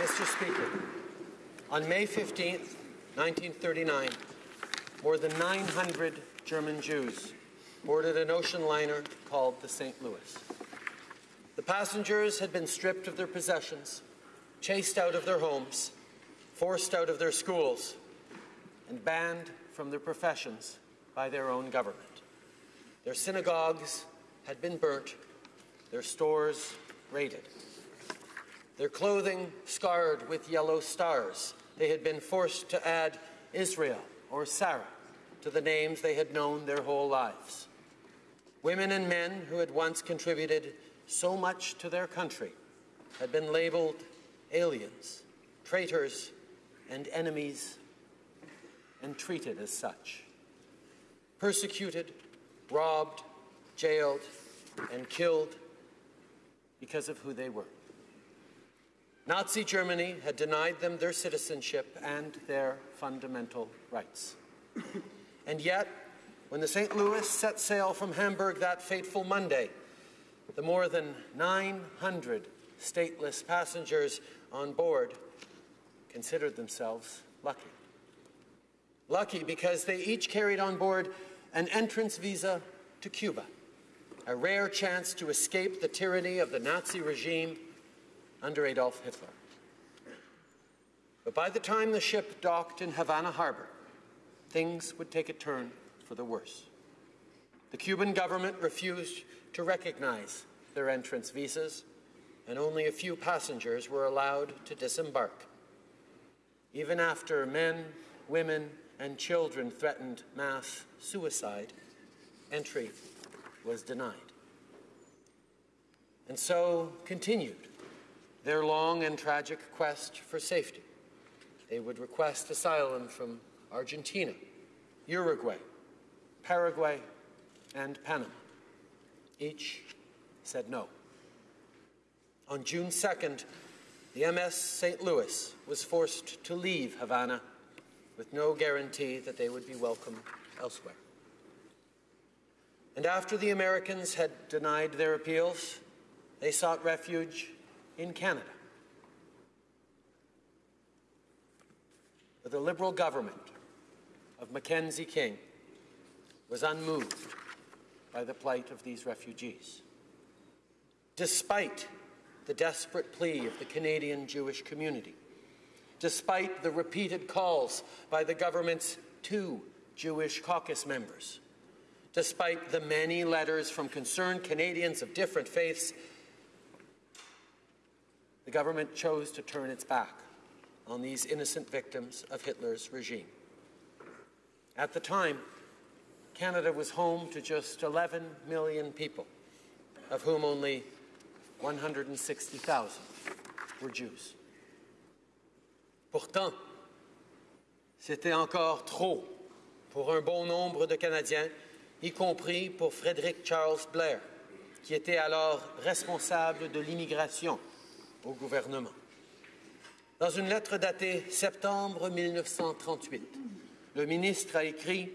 Mr. Speaker, on May 15, 1939, more than 900 German Jews boarded an ocean liner called the St. Louis. The passengers had been stripped of their possessions, chased out of their homes, forced out of their schools, and banned from their professions by their own government. Their synagogues had been burnt, their stores raided, their clothing scarred with yellow stars. They had been forced to add Israel or Sarah to the names they had known their whole lives. Women and men who had once contributed so much to their country had been labeled aliens, traitors, and enemies, and treated as such. Persecuted, robbed, jailed, and killed because of who they were. Nazi Germany had denied them their citizenship and their fundamental rights. and yet, when the St. Louis set sail from Hamburg that fateful Monday, the more than 900 stateless passengers on board considered themselves lucky. Lucky because they each carried on board an entrance visa to Cuba, a rare chance to escape the tyranny of the Nazi regime under Adolf Hitler. But by the time the ship docked in Havana Harbor, things would take a turn for the worse. The Cuban government refused to recognize their entrance visas, and only a few passengers were allowed to disembark. Even after men, women, and children threatened mass suicide, entry was denied. And so continued their long and tragic quest for safety. They would request asylum from Argentina, Uruguay, Paraguay, and Panama. Each said no. On June 2nd, the MS St. Louis was forced to leave Havana with no guarantee that they would be welcome elsewhere. And after the Americans had denied their appeals, they sought refuge in Canada. But the Liberal government of Mackenzie King was unmoved by the plight of these refugees. Despite the desperate plea of the Canadian Jewish community, despite the repeated calls by the government's two Jewish caucus members, despite the many letters from concerned Canadians of different faiths, the government chose to turn its back on these innocent victims of Hitler's regime. At the time, Canada was home to just 11 million people, of whom only 160,000 were Jews. Pourtant, c'était encore trop pour un bon nombre de Canadiens, y compris pour Frédéric Charles Blair, qui était alors responsable de l'immigration au gouvernement. Dans une lettre datée septembre 1938, le ministre a écrit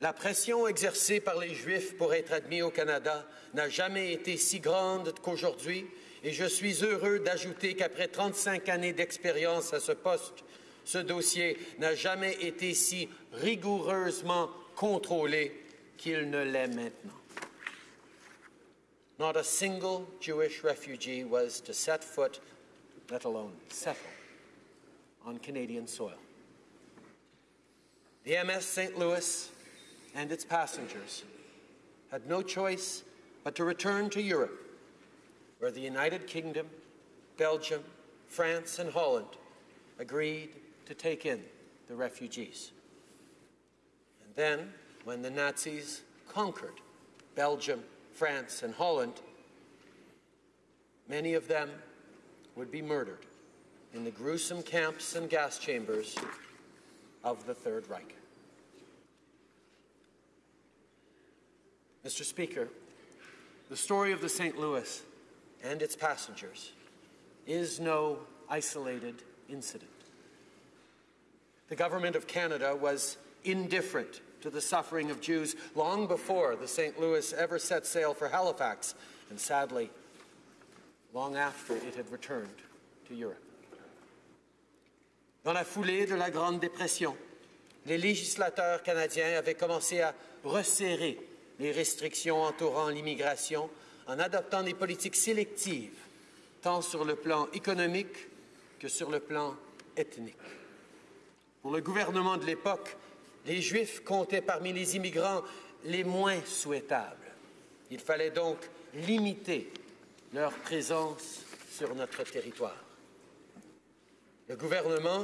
La pression exercée par les Juifs pour être admis au Canada n'a jamais été si grande qu'aujourd'hui, et je suis heureux d'ajouter qu'après 35 années d'expérience à ce poste, ce dossier n'a jamais été si rigoureusement contrôlé qu'il ne l'est maintenant. Not a single Jewish refugee was to set foot, let alone settle, on Canadian soil. The MS St. Louis and its passengers had no choice but to return to Europe, where the United Kingdom, Belgium, France, and Holland agreed to take in the refugees. And then, when the Nazis conquered Belgium, France, and Holland, many of them would be murdered in the gruesome camps and gas chambers of the Third Reich. Mr. Speaker, the story of the St. Louis and its passengers is no isolated incident. The Government of Canada was indifferent the suffering of Jews long before the St. Louis ever set sail for Halifax, and sadly, long after it had returned to Europe. Dans la foulée de la Grande Dépression, les législateurs canadiens avaient commencé à resserrer les restrictions entourant l'immigration en adoptant des politiques sélectives, tant sur le plan économique que sur le plan ethnique. Pour le gouvernement de l'époque, les Juifs comptaient parmi les immigrants les moins souhaitables. Il fallait donc limiter leur présence sur notre territoire. Le gouvernement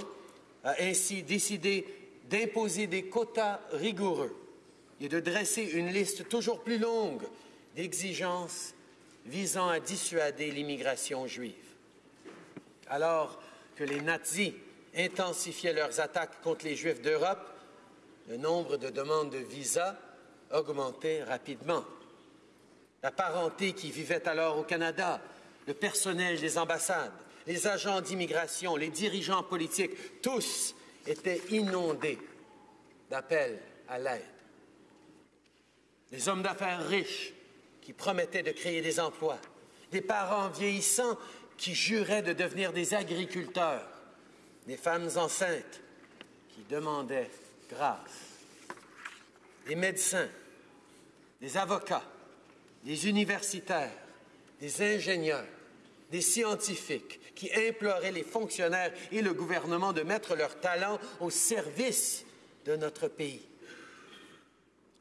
a ainsi décidé d'imposer des quotas rigoureux et de dresser une liste toujours plus longue d'exigences visant à dissuader l'immigration juive. Alors que les nazis intensifiaient leurs attaques contre les Juifs d'Europe, le nombre de demandes de visa augmentait rapidement. La parenté qui vivait alors au Canada, le personnel des ambassades, les agents d'immigration, les dirigeants politiques, tous étaient inondés d'appels à l'aide. Les hommes d'affaires riches qui promettaient de créer des emplois, des parents vieillissants qui juraient de devenir des agriculteurs, des femmes enceintes qui demandaient grâce, des médecins, des avocats, des universitaires, des ingénieurs, des scientifiques qui imploraient les fonctionnaires et le gouvernement de mettre leur talent au service de notre pays.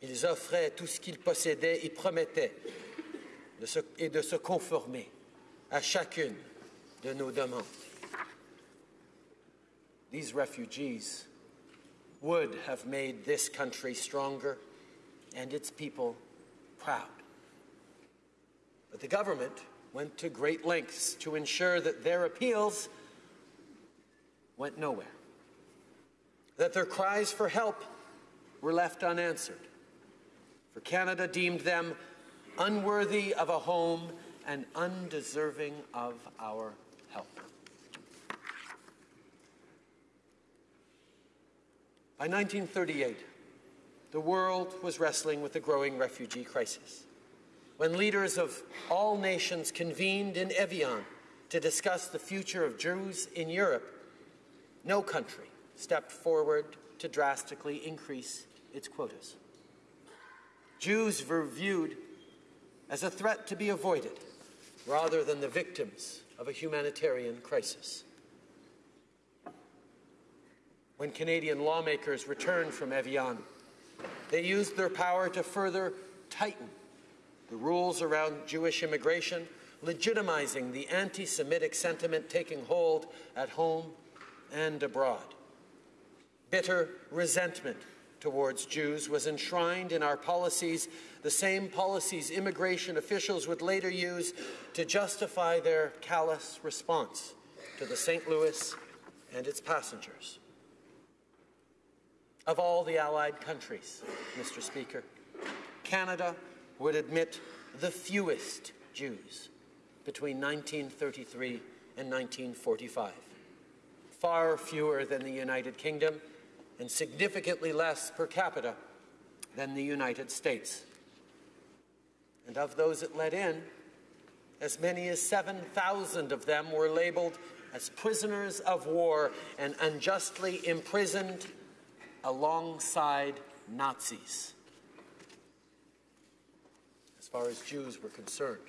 Ils offraient tout ce qu'ils possédaient et promettaient et de se conformer à chacune de nos demandes. These refugees would have made this country stronger and its people proud. But the government went to great lengths to ensure that their appeals went nowhere, that their cries for help were left unanswered. For Canada deemed them unworthy of a home and undeserving of our help. By 1938, the world was wrestling with the growing refugee crisis. When leaders of all nations convened in Evian to discuss the future of Jews in Europe, no country stepped forward to drastically increase its quotas. Jews were viewed as a threat to be avoided rather than the victims of a humanitarian crisis. When Canadian lawmakers returned from Evian, they used their power to further tighten the rules around Jewish immigration, legitimizing the anti Semitic sentiment taking hold at home and abroad. Bitter resentment towards Jews was enshrined in our policies, the same policies immigration officials would later use to justify their callous response to the St. Louis and its passengers. Of all the Allied countries, Mr. Speaker, Canada would admit the fewest Jews between 1933 and 1945, far fewer than the United Kingdom and significantly less per capita than the United States. And of those it let in, as many as 7,000 of them were labeled as prisoners of war and unjustly imprisoned alongside Nazis. As far as Jews were concerned,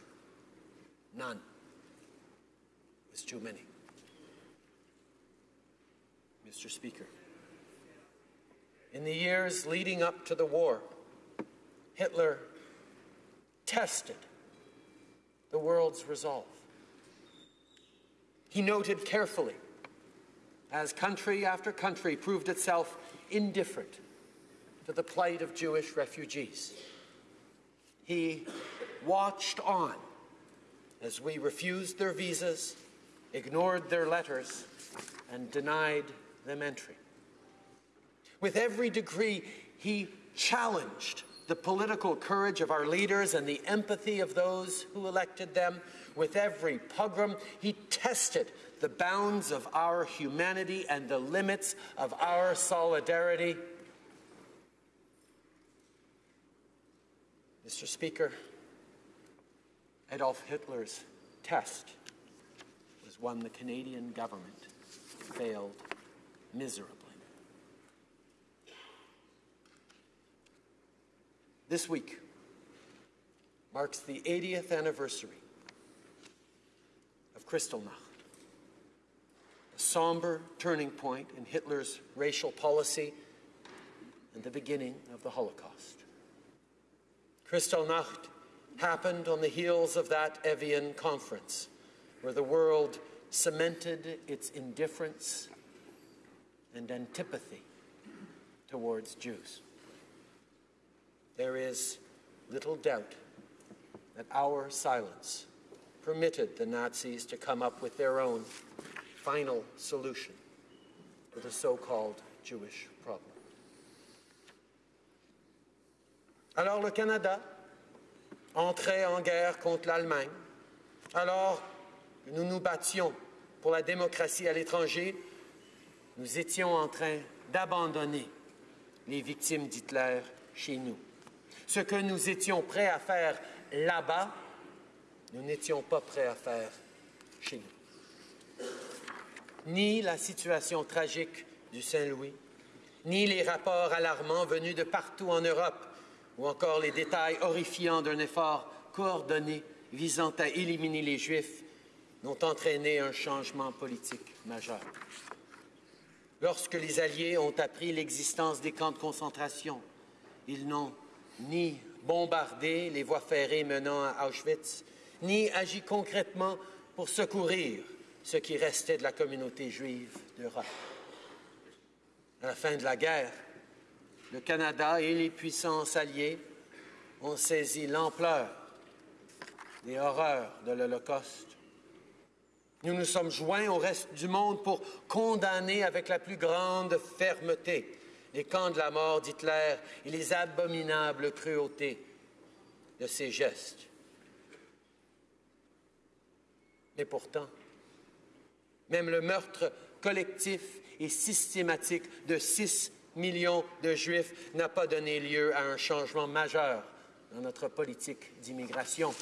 none It was too many. Mr. Speaker, in the years leading up to the war, Hitler tested the world's resolve. He noted carefully as country after country proved itself indifferent to the plight of Jewish refugees. He watched on as we refused their visas, ignored their letters, and denied them entry. With every degree, he challenged the political courage of our leaders and the empathy of those who elected them. With every pogrom, he tested the bounds of our humanity and the limits of our solidarity. Mr. Speaker, Adolf Hitler's test was one the Canadian government failed miserably. This week marks the 80th anniversary of Kristallnacht, a somber turning point in Hitler's racial policy and the beginning of the Holocaust. Kristallnacht happened on the heels of that Evian conference, where the world cemented its indifference and antipathy towards Jews. There is little doubt that our silence permitted the Nazis to come up with their own final solution to the so-called Jewish problem. Alors le Canada entrait en guerre contre l'Allemagne, alors que nous nous battions pour la démocratie à l'étranger, nous étions en train d'abandonner les victimes d'Hitler chez nous. Ce que nous étions prêts à faire là-bas, nous n'étions pas prêts à faire chez nous. Ni la situation tragique du Saint-Louis, ni les rapports alarmants venus de partout en Europe, ou encore les détails horrifiants d'un effort coordonné visant à éliminer les Juifs, n'ont entraîné un changement politique majeur. Lorsque les Alliés ont appris l'existence des camps de concentration, ils n'ont ni bombardé les voies ferrées menant à Auschwitz, ni agi concrètement pour secourir ce qui restait de la communauté juive d'Europe. À la fin de la guerre, le Canada et les puissances alliées ont saisi l'ampleur des horreurs de l'Holocauste. Nous nous sommes joints au reste du monde pour condamner avec la plus grande fermeté les camps de la mort d'Hitler et les abominables cruautés de ses gestes. Mais pourtant, même le meurtre collectif et systématique de 6 millions de Juifs n'a pas donné lieu à un changement majeur dans notre politique d'immigration.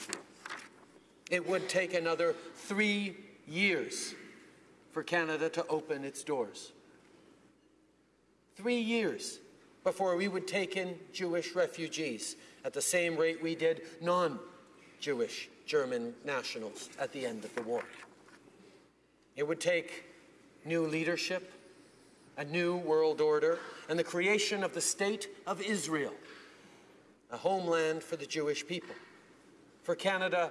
It would take another three years for Canada to open its doors. Three years before we would take in Jewish refugees at the same rate we did non Jewish German nationals at the end of the war. It would take new leadership, a new world order, and the creation of the State of Israel, a homeland for the Jewish people, for Canada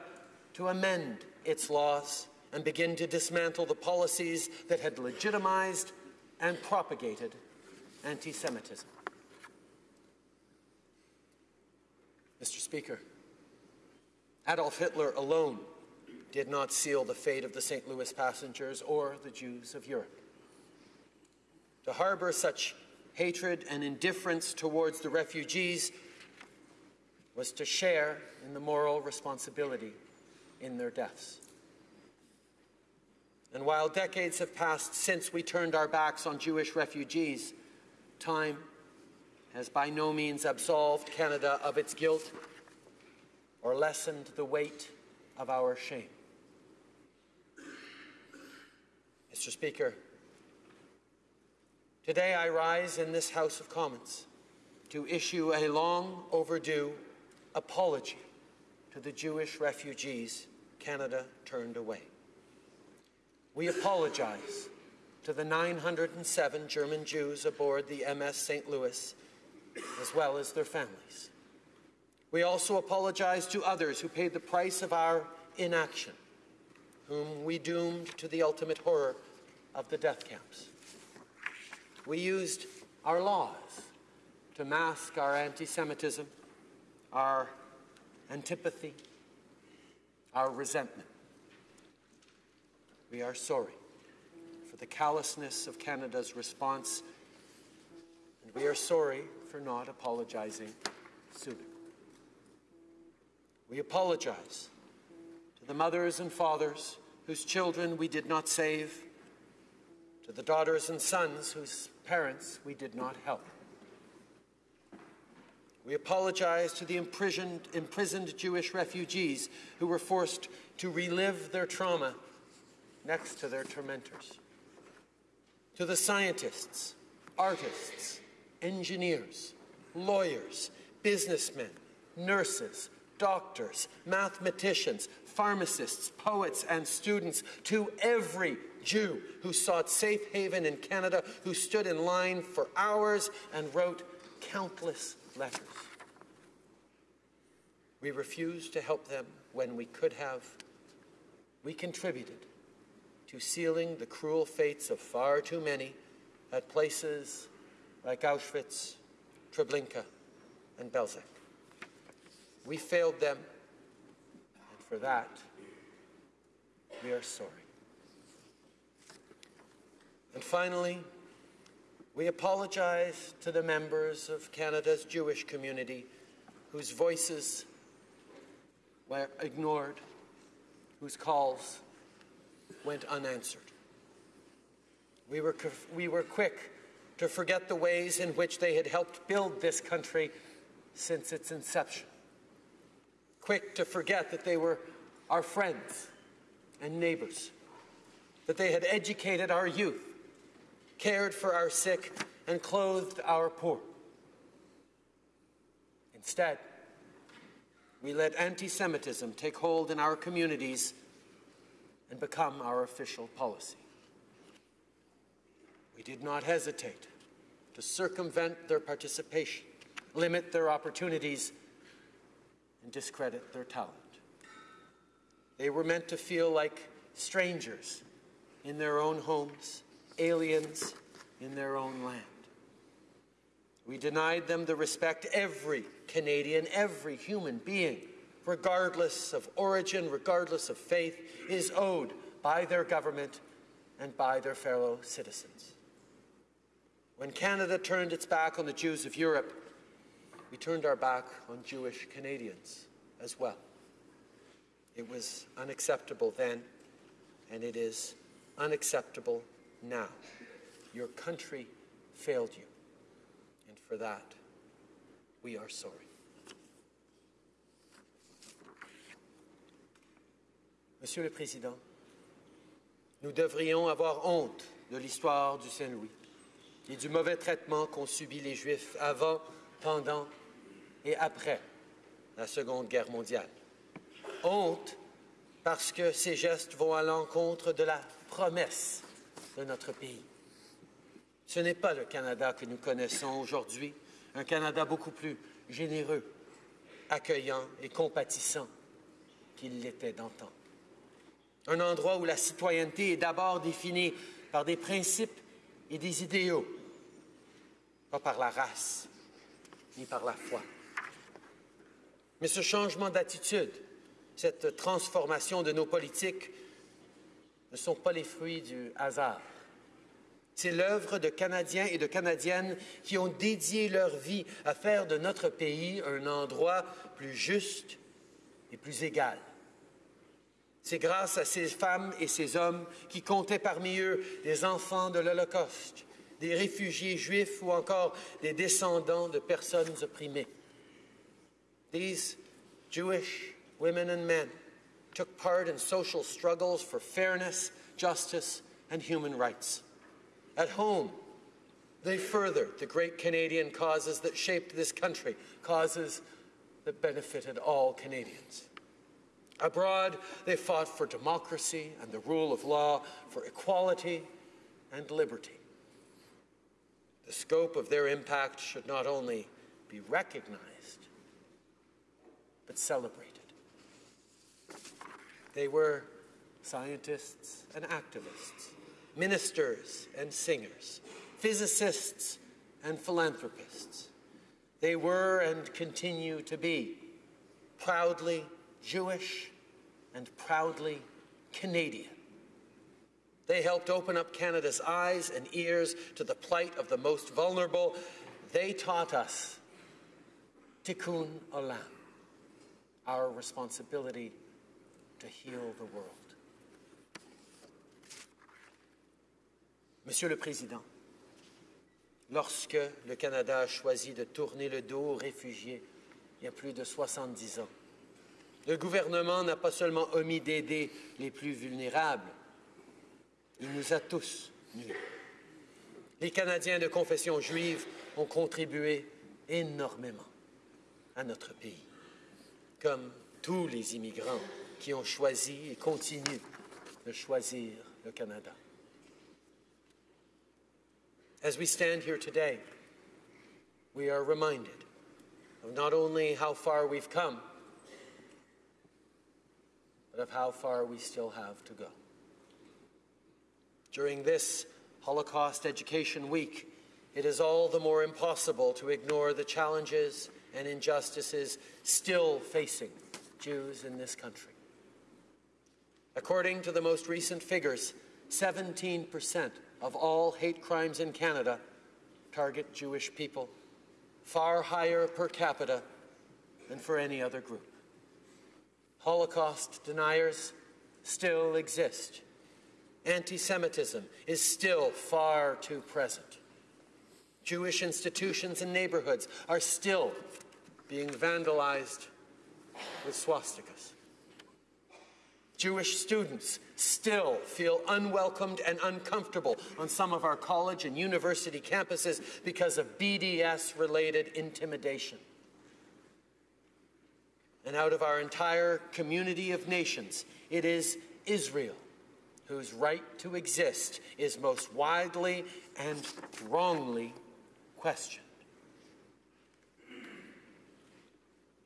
to amend its laws and begin to dismantle the policies that had legitimized and propagated anti Semitism. Mr. Speaker, Adolf Hitler alone did not seal the fate of the St. Louis passengers or the Jews of Europe. To harbor such hatred and indifference towards the refugees was to share in the moral responsibility in their deaths. And while decades have passed since we turned our backs on Jewish refugees, time has by no means absolved Canada of its guilt or lessened the weight of our shame. Mr. Speaker, today I rise in this House of Commons to issue a long overdue apology to the Jewish refugees Canada turned away. We apologize to the 907 German Jews aboard the MS St. Louis, as well as their families. We also apologize to others who paid the price of our inaction, whom we doomed to the ultimate horror of the death camps. We used our laws to mask our anti Semitism, our antipathy, our resentment. We are sorry the callousness of Canada's response, and we are sorry for not apologizing sooner. We apologize to the mothers and fathers whose children we did not save, to the daughters and sons whose parents we did not help. We apologize to the imprisoned, imprisoned Jewish refugees who were forced to relive their trauma next to their tormentors. To the scientists, artists, engineers, lawyers, businessmen, nurses, doctors, mathematicians, pharmacists, poets, and students, to every Jew who sought safe haven in Canada, who stood in line for hours and wrote countless letters. We refused to help them when we could have. We contributed to sealing the cruel fates of far too many at places like Auschwitz, Treblinka, and Belzec. We failed them, and for that, we are sorry. And finally, we apologize to the members of Canada's Jewish community whose voices were ignored, whose calls went unanswered. We were, we were quick to forget the ways in which they had helped build this country since its inception. Quick to forget that they were our friends and neighbors, that they had educated our youth, cared for our sick, and clothed our poor. Instead, we let anti Semitism take hold in our communities and become our official policy. We did not hesitate to circumvent their participation, limit their opportunities, and discredit their talent. They were meant to feel like strangers in their own homes, aliens in their own land. We denied them the respect every Canadian, every human being, regardless of origin, regardless of faith, is owed by their government and by their fellow citizens. When Canada turned its back on the Jews of Europe, we turned our back on Jewish Canadians as well. It was unacceptable then, and it is unacceptable now. Your country failed you, and for that, we are sorry. Monsieur le Président, nous devrions avoir honte de l'histoire du Saint-Louis et du mauvais traitement qu'ont subi les Juifs avant, pendant et après la Seconde Guerre mondiale. Honte parce que ces gestes vont à l'encontre de la promesse de notre pays. Ce n'est pas le Canada que nous connaissons aujourd'hui, un Canada beaucoup plus généreux, accueillant et compatissant qu'il l'était d'antan. Un endroit où la citoyenneté est d'abord définie par des principes et des idéaux, pas par la race ni par la foi. Mais ce changement d'attitude, cette transformation de nos politiques ne sont pas les fruits du hasard. C'est l'œuvre de Canadiens et de Canadiennes qui ont dédié leur vie à faire de notre pays un endroit plus juste et plus égal. C'est grâce à ces femmes et ces hommes qui comptaient parmi eux des enfants de l'Holocauste, des réfugiés juifs ou encore des descendants de personnes opprimées. These Jewish women and men took part in social struggles for fairness, justice, and human rights. At home, they furthered the great Canadian causes that shaped this country, causes that benefited all Canadians. Abroad, they fought for democracy and the rule of law, for equality and liberty. The scope of their impact should not only be recognized, but celebrated. They were scientists and activists, ministers and singers, physicists and philanthropists. They were and continue to be proudly Jewish and proudly Canadian. They helped open up Canada's eyes and ears to the plight of the most vulnerable. They taught us tikkun olam, our responsibility to heal the world. Monsieur le Président, lorsque le Canada a choisi de tourner le dos aux réfugiés il y a plus de 70 ans, le gouvernement n'a pas seulement omis d'aider les plus vulnérables, il nous a tous nus. Les Canadiens de confession juive ont contribué énormément à notre pays, comme tous les immigrants qui ont choisi et continuent de choisir le Canada. As we stand here today, we are reminded of not only how far we've come, but of how far we still have to go. During this Holocaust Education Week, it is all the more impossible to ignore the challenges and injustices still facing Jews in this country. According to the most recent figures, 17% of all hate crimes in Canada target Jewish people, far higher per capita than for any other group. Holocaust deniers still exist. Anti Semitism is still far too present. Jewish institutions and neighborhoods are still being vandalized with swastikas. Jewish students still feel unwelcomed and uncomfortable on some of our college and university campuses because of BDS related intimidation. And out of our entire community of nations, it is Israel whose right to exist is most widely and wrongly questioned.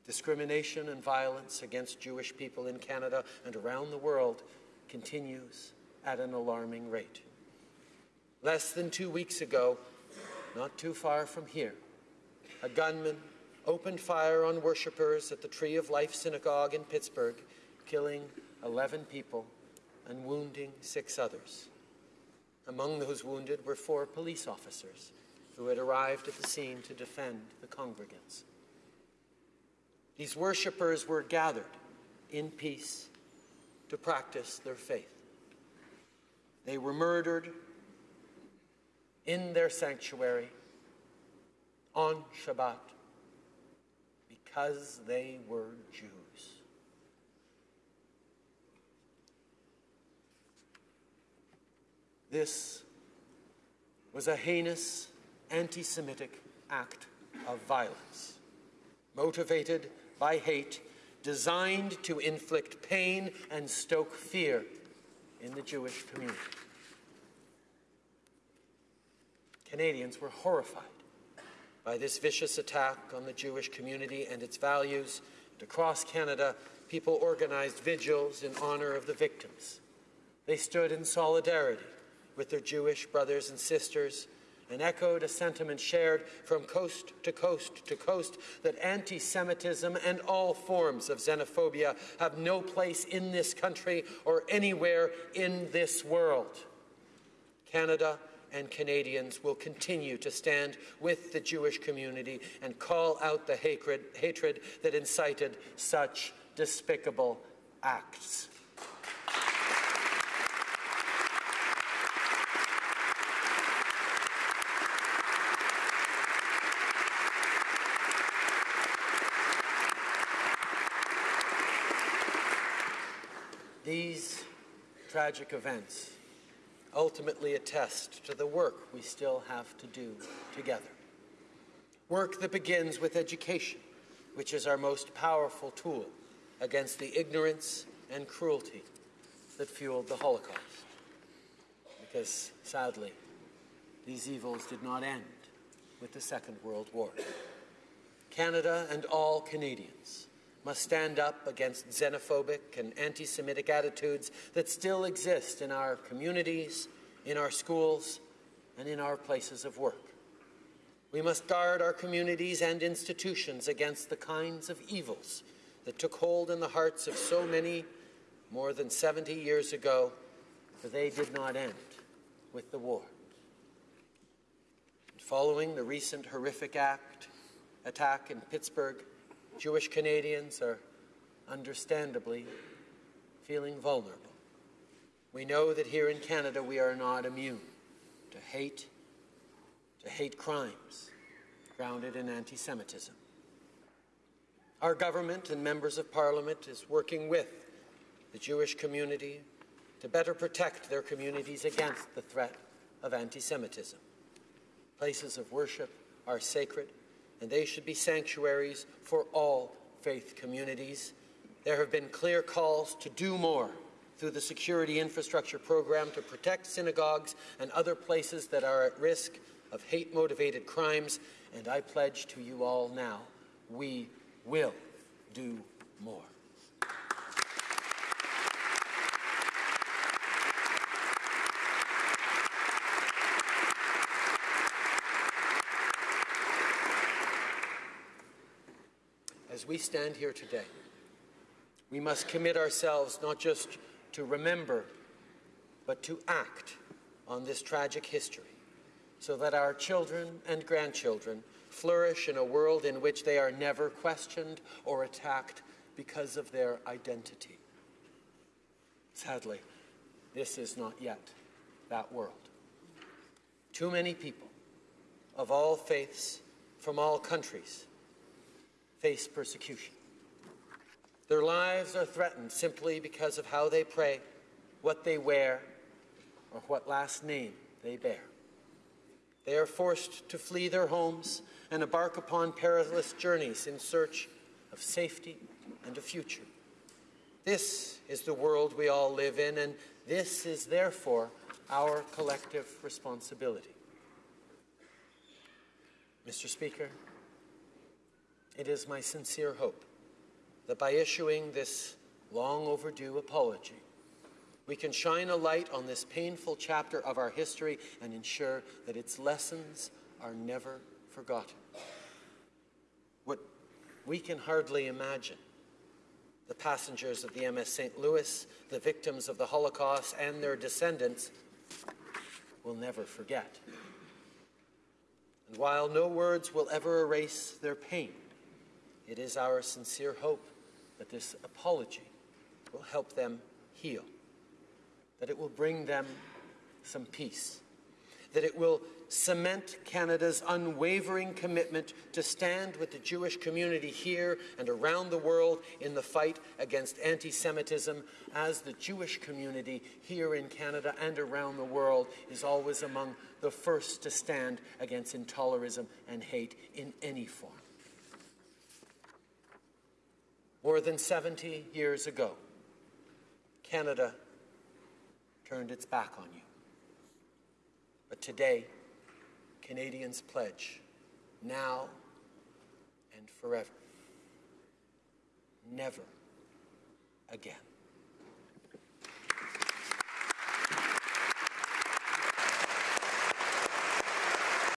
Discrimination and violence against Jewish people in Canada and around the world continues at an alarming rate. Less than two weeks ago, not too far from here, a gunman opened fire on worshippers at the Tree of Life Synagogue in Pittsburgh, killing 11 people and wounding six others. Among those wounded were four police officers who had arrived at the scene to defend the congregants. These worshippers were gathered in peace to practice their faith. They were murdered in their sanctuary on Shabbat because they were Jews. This was a heinous anti Semitic act of violence, motivated by hate, designed to inflict pain and stoke fear in the Jewish community. Canadians were horrified by this vicious attack on the Jewish community and its values. And across Canada, people organized vigils in honor of the victims. They stood in solidarity with their Jewish brothers and sisters and echoed a sentiment shared from coast to coast to coast that anti Semitism and all forms of xenophobia have no place in this country or anywhere in this world. Canada and Canadians will continue to stand with the Jewish community and call out the hatred, hatred that incited such despicable acts. These tragic events ultimately attest to the work we still have to do together. Work that begins with education, which is our most powerful tool against the ignorance and cruelty that fueled the Holocaust. Because sadly, these evils did not end with the Second World War. Canada and all Canadians must stand up against xenophobic and anti Semitic attitudes that still exist in our communities, in our schools, and in our places of work. We must guard our communities and institutions against the kinds of evils that took hold in the hearts of so many more than 70 years ago, for they did not end with the war. Following the recent horrific act, attack in Pittsburgh, Jewish Canadians are understandably feeling vulnerable. We know that here in Canada we are not immune to hate, to hate crimes grounded in anti Semitism. Our government and members of parliament is working with the Jewish community to better protect their communities against the threat of anti Semitism. Places of worship are sacred, and they should be sanctuaries for all faith communities. There have been clear calls to do more through the Security Infrastructure Program to protect synagogues and other places that are at risk of hate motivated crimes, and I pledge to you all now we will do more. As we stand here today, we must commit ourselves not just to remember, but to act on this tragic history so that our children and grandchildren flourish in a world in which they are never questioned or attacked because of their identity. Sadly, this is not yet that world. Too many people of all faiths from all countries face persecution. Their lives are threatened simply because of how they pray, what they wear, or what last name they bear. They are forced to flee their homes and embark upon perilous journeys in search of safety and a future. This is the world we all live in, and this is therefore our collective responsibility. Mr. Speaker, it is my sincere hope that by issuing this long overdue apology, we can shine a light on this painful chapter of our history and ensure that its lessons are never forgotten. What we can hardly imagine the passengers of the MS St. Louis, the victims of the Holocaust, and their descendants will never forget. And while no words will ever erase their pain, it is our sincere hope that this apology will help them heal, that it will bring them some peace, that it will cement Canada's unwavering commitment to stand with the Jewish community here and around the world in the fight against anti Semitism, as the Jewish community here in Canada and around the world is always among the first to stand against intolerism and hate in any form. More than 70 years ago, Canada turned its back on you. But today, Canadians pledge now and forever never again.